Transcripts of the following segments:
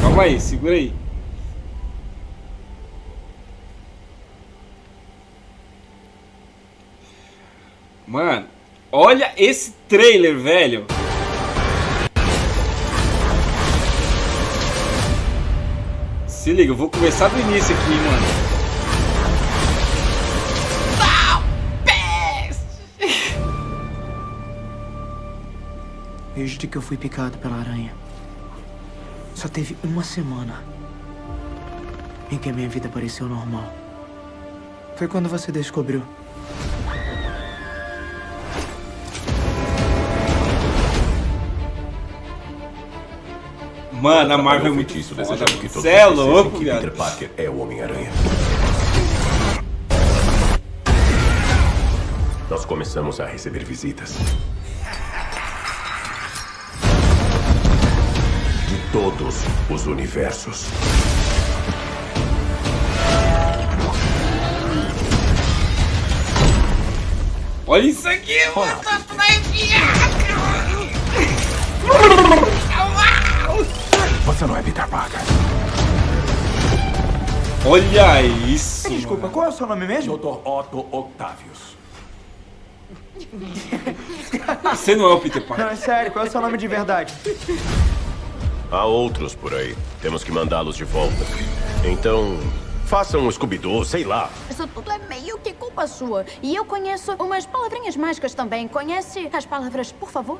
Calma aí, segura aí. Mano, olha esse trailer, velho. Se liga, eu vou começar do início aqui, mano. Desde que eu fui picado pela aranha. Só teve uma semana em que a minha vida pareceu normal. Foi quando você descobriu. Mano, a Marvel é muito feitiço foda. desejando que todos Cê é louco, que viado. Peter Parker é o Homem-Aranha. Nós começamos a receber visitas. Todos os universos. Olha isso aqui, mano. Você não é Peter Parker. Olha isso. Desculpa, qual é o seu nome mesmo? Dr. Otto Octavius. Você não é o Peter Parker. Não, é sério, qual é o seu nome de verdade? Há outros por aí. Temos que mandá-los de volta. Então, façam um Scooby-Doo, sei lá. Isso tudo é meio que culpa sua. E eu conheço umas palavrinhas mágicas também. Conhece as palavras, por favor?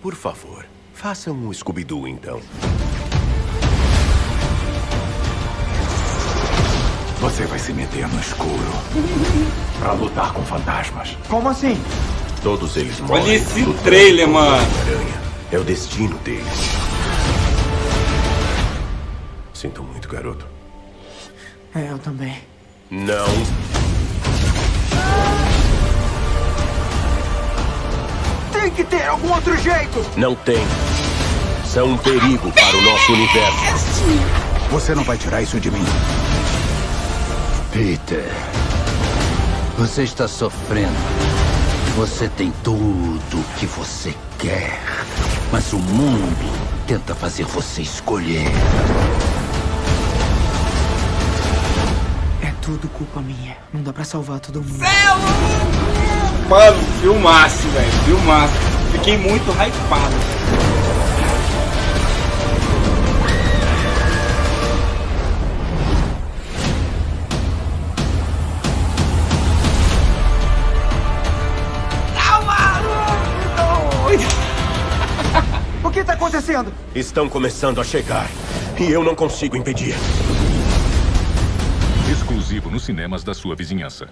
Por favor, façam um Scooby-Doo então. Você vai se meter no escuro pra lutar com fantasmas. Como assim? Todos eles morrem. Olha esse trailer, mano. É o destino deles. Sinto muito, garoto. É, eu também. Não. Tem que ter algum outro jeito! Não tem. São um perigo para o nosso universo. Você não vai tirar isso de mim. Peter, você está sofrendo. Você tem tudo o que você quer. Mas o mundo tenta fazer você escolher. É tudo culpa minha. Não dá pra salvar todo mundo. Mano, filmaço, velho. Filmaço. Fiquei muito hypado. O que tá acontecendo? Estão começando a chegar. E eu não consigo impedir. Exclusivo nos cinemas da sua vizinhança.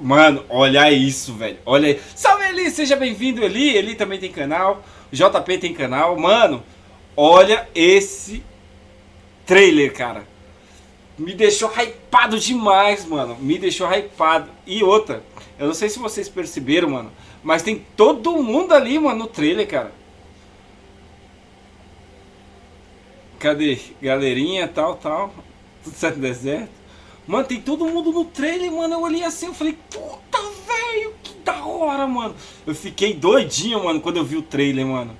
Mano, olha isso, velho. Olha aí. Salve Eli, seja bem-vindo, Eli. Eli também tem canal. JP tem canal. Mano, olha esse trailer, cara. Me deixou hypado demais, mano. Me deixou hypado. E outra, eu não sei se vocês perceberam, mano. Mas tem todo mundo ali, mano, no trailer, cara. Cadê? Galerinha, tal, tal. Tudo certo deserto. Mano, tem todo mundo no trailer, mano. Eu olhei assim, eu falei, puta, velho, que da hora, mano. Eu fiquei doidinho, mano, quando eu vi o trailer, mano.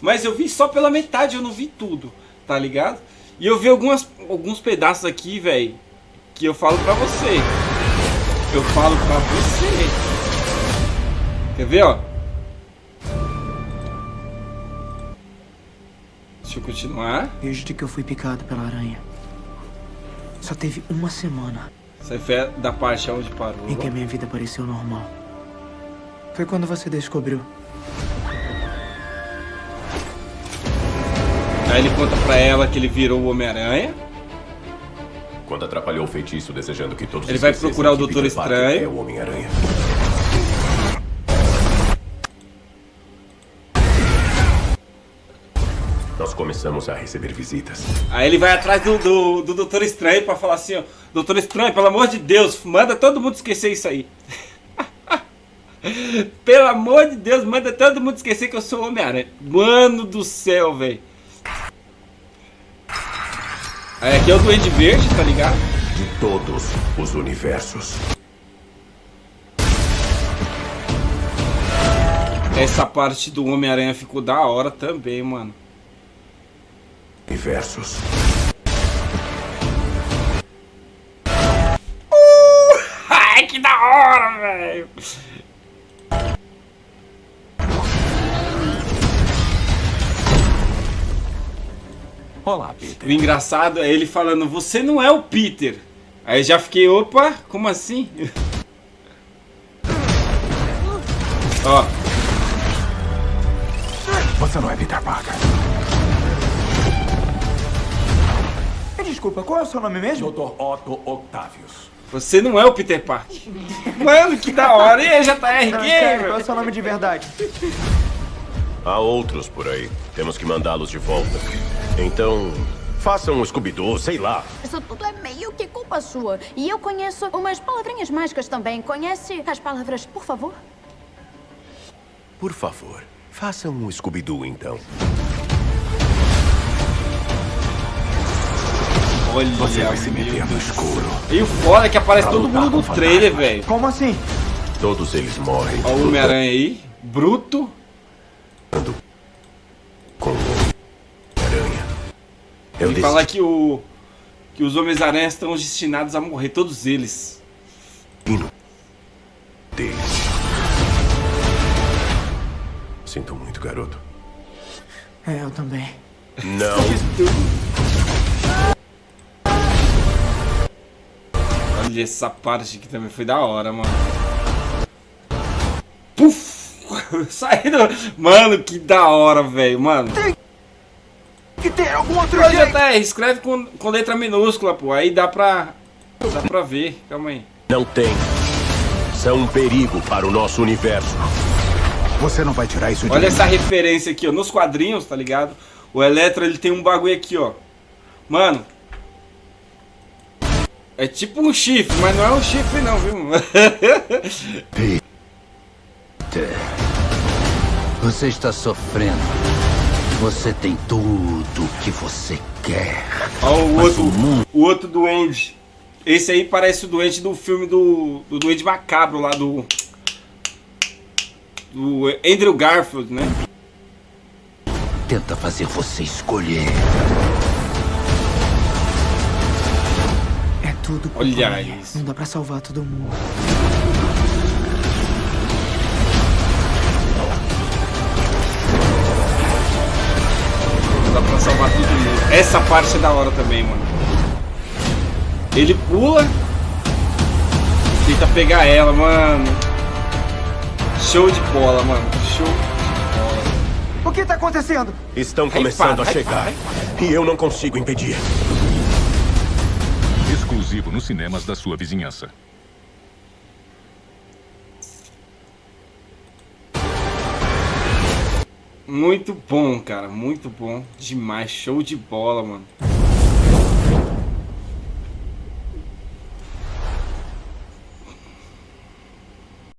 Mas eu vi só pela metade, eu não vi tudo, tá ligado? E eu vi algumas, alguns pedaços aqui, velho, que eu falo pra você. Eu falo pra você. Quer ver, ó? Deixa eu continuar. Desde que eu fui picado pela aranha. Só teve uma semana Essa foi da parte onde parou. em que a minha vida pareceu normal. Foi quando você descobriu. Aí ele conta pra ela que ele virou o Homem-Aranha. Quando atrapalhou o feitiço desejando que todos Ele vai procurar o Doutor Estranho. É o Homem-Aranha. Nós começamos a receber visitas. Aí ele vai atrás do, do, do Doutor Estranho pra falar assim, ó. Doutor Estranho, pelo amor de Deus, manda todo mundo esquecer isso aí. pelo amor de Deus, manda todo mundo esquecer que eu sou o Homem-Aranha. Mano do céu, velho. Aí aqui é o Duende Verde, tá ligado? De todos os universos. Essa parte do Homem-Aranha ficou da hora também, mano. Universos. Ai, que da hora, velho. Olá, Peter. O engraçado é ele falando, você não é o Peter. Aí já fiquei, opa, como assim? Ó, Você não é Peter Parker. Desculpa, qual é o seu nome mesmo? Dr. Otto Octavius. você não é o Peter Parker. Mano, que da hora. E aí, JR Não, sério, qual é o Gamer? seu nome de verdade? Há outros por aí. Temos que mandá-los de volta. Então, façam um Scooby-Doo, sei lá. Isso tudo é meio que culpa sua. E eu conheço umas palavrinhas mágicas também. Conhece as palavras, por favor? Por favor, façam um Scooby-Doo, então. Olha, Você vai se meter no escuro. E o foda é que aparece todo mundo no trailer, velho. Como assim? Todos eles morrem. Ó o Homem-Aranha aí, bruto. Com Eu Ele disse fala que o que os Homens-Aranha estão destinados a morrer, todos eles. deles. Sinto muito, garoto. É, eu também. Não. Olha essa parte aqui também foi da hora, mano. Puf! Saindo. Mano, que da hora, velho. Mano. Tem algum outro Ô, JR, escreve com, com letra minúscula, pô. Aí dá pra. Dá pra ver. Calma aí. Não tem. São um perigo para o nosso universo. Você não vai tirar isso de Olha mim. essa referência aqui, ó. Nos quadrinhos, tá ligado? O Eletro, ele tem um bagulho aqui, ó. Mano. É tipo um chifre, mas não é um chifre não, viu? Peter, você está sofrendo. Você tem tudo o que você quer. Ó o outro, o mundo- o outro duende. Esse aí parece o doente do filme do, do Duende Macabro lá do... Do Andrew Garfield, né? Tenta fazer você escolher. É tudo Olha isso. Não dá pra salvar todo mundo. Dá pra salvar todo mundo. Essa parte é da hora também, mano. Ele pula. Tenta pegar ela, mano. Show de bola, mano. Show de bola. O que tá acontecendo? Estão começando a chegar. E eu não consigo impedir. Exclusivo nos cinemas da sua vizinhança. Muito bom, cara. Muito bom. Demais. Show de bola, mano.